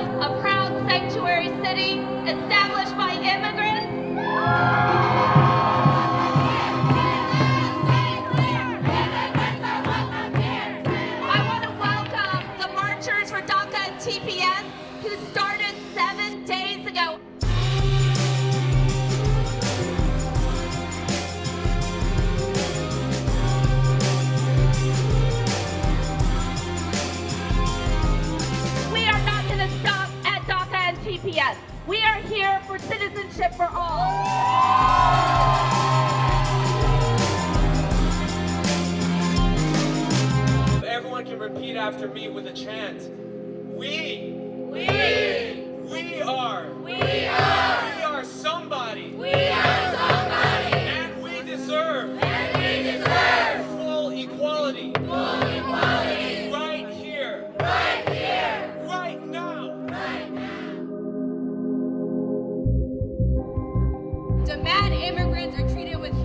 was a proud sanctuary city established by immigrants. I want to welcome the marchers for DACA and TPS who started CPS. We are here for citizenship for all. everyone can repeat after me with a chant. We. We. We are. We are. We are somebody. We are somebody. And we deserve. And we deserve. Full equality. Full equality. immigrants are treated with